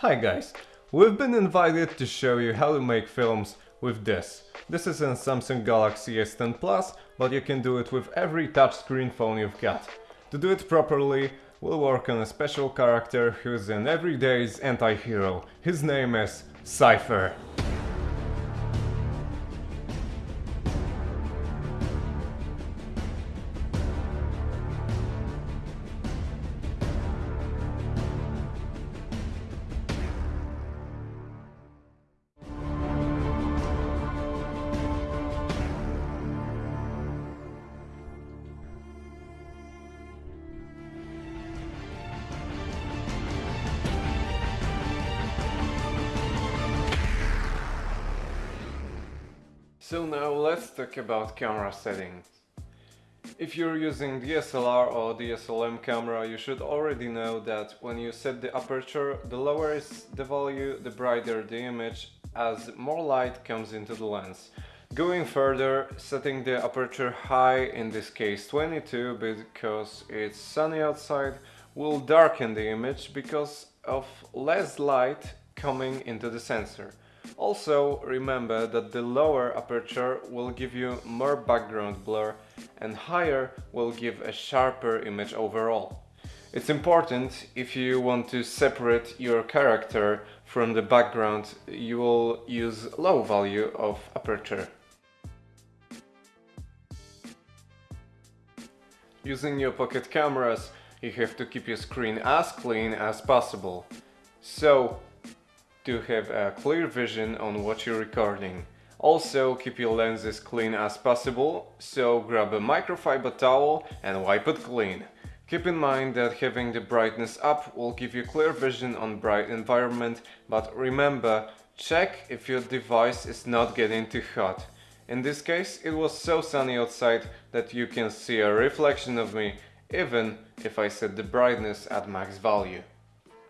Hi guys, we've been invited to show you how to make films with this. This is a Samsung Galaxy S10 Plus, but you can do it with every touchscreen phone you've got. To do it properly, we'll work on a special character who's an everyday's anti-hero. His name is Cypher. So now let's talk about camera settings. If you're using DSLR or DSLM camera, you should already know that when you set the aperture, the lower is the value, the brighter the image, as more light comes into the lens. Going further, setting the aperture high, in this case 22, because it's sunny outside, will darken the image because of less light coming into the sensor. Also remember that the lower aperture will give you more background blur and higher will give a sharper image overall. It's important if you want to separate your character from the background you will use low value of aperture. Using your pocket cameras you have to keep your screen as clean as possible. So to have a clear vision on what you're recording. Also keep your lenses clean as possible, so grab a microfiber towel and wipe it clean. Keep in mind that having the brightness up will give you clear vision on bright environment, but remember, check if your device is not getting too hot. In this case, it was so sunny outside that you can see a reflection of me, even if I set the brightness at max value.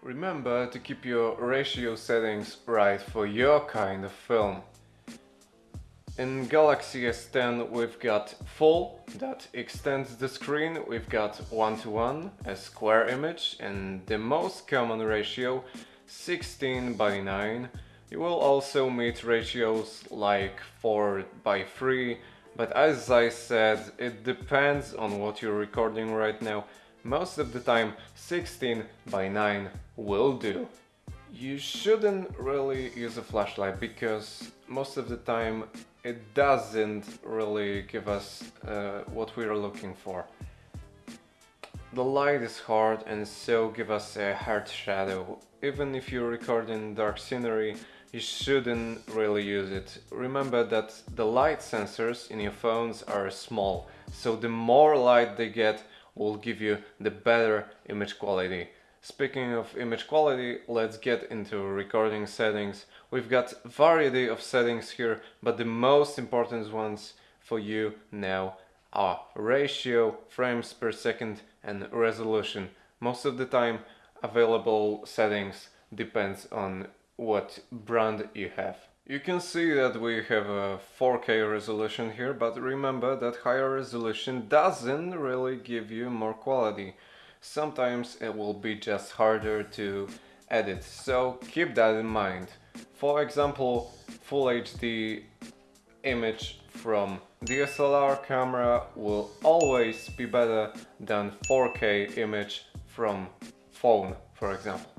Remember to keep your ratio settings right for your kind of film. In Galaxy S10 we've got full, that extends the screen, we've got 1 to 1, a square image, and the most common ratio 16 by 9. You will also meet ratios like 4 by 3, but as I said, it depends on what you're recording right now most of the time 16 by 9 will do. You shouldn't really use a flashlight because most of the time it doesn't really give us uh, what we are looking for. The light is hard and so give us a hard shadow. Even if you're recording dark scenery, you shouldn't really use it. Remember that the light sensors in your phones are small, so the more light they get, will give you the better image quality. Speaking of image quality, let's get into recording settings. We've got variety of settings here, but the most important ones for you now are ratio, frames per second and resolution. Most of the time available settings depends on what brand you have. You can see that we have a 4K resolution here, but remember that higher resolution doesn't really give you more quality. Sometimes it will be just harder to edit, so keep that in mind. For example, Full HD image from DSLR camera will always be better than 4K image from phone, for example.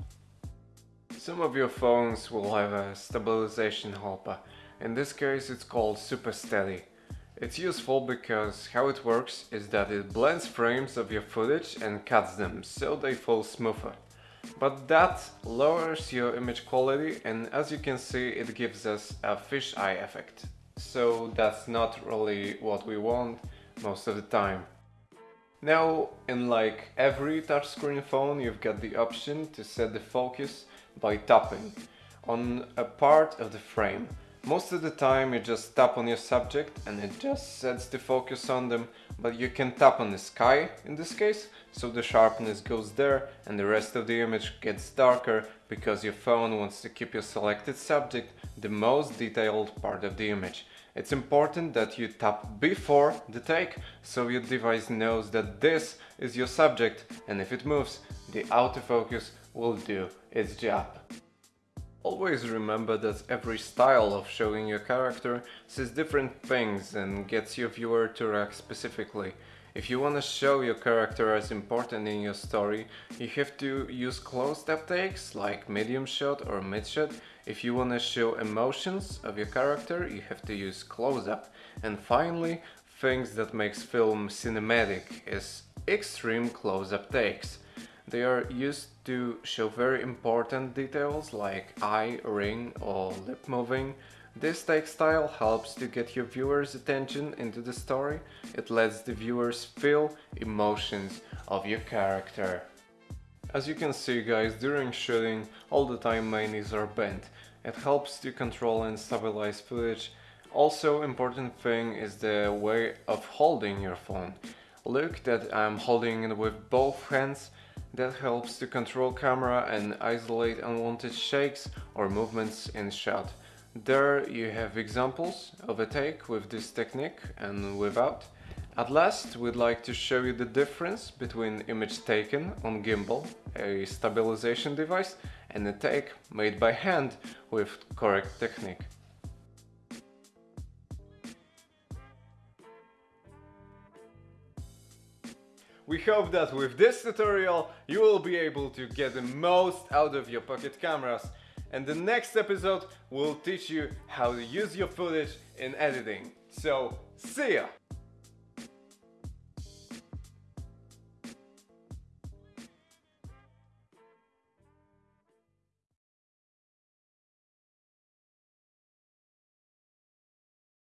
Some of your phones will have a stabilization helper. In this case it's called Super Steady. It's useful because how it works is that it blends frames of your footage and cuts them so they fall smoother. But that lowers your image quality and as you can see it gives us a fisheye effect. So that's not really what we want most of the time. Now, in like every touchscreen phone, you've got the option to set the focus by tapping on a part of the frame. Most of the time you just tap on your subject and it just sets the focus on them, but you can tap on the sky in this case, so the sharpness goes there and the rest of the image gets darker because your phone wants to keep your selected subject the most detailed part of the image. It's important that you tap before the take, so your device knows that this is your subject and if it moves, the autofocus will do its job. Always remember that every style of showing your character says different things and gets your viewer to react specifically. If you want to show your character as important in your story, you have to use close-up takes like medium shot or mid shot. If you want to show emotions of your character, you have to use close-up. And finally, things that makes film cinematic is extreme close-up takes. They are used to show very important details like eye, ring or lip moving. This take style helps to get your viewers attention into the story. It lets the viewers feel emotions of your character. As you can see guys, during shooting all the time my knees are bent. It helps to control and stabilize footage. Also important thing is the way of holding your phone. Look that I'm holding it with both hands that helps to control camera and isolate unwanted shakes or movements in shot. There you have examples of a take with this technique and without. At last, we'd like to show you the difference between image taken on gimbal, a stabilization device, and a take made by hand with correct technique. We hope that with this tutorial you will be able to get the most out of your pocket cameras and the next episode will teach you how to use your footage in editing. So, see ya!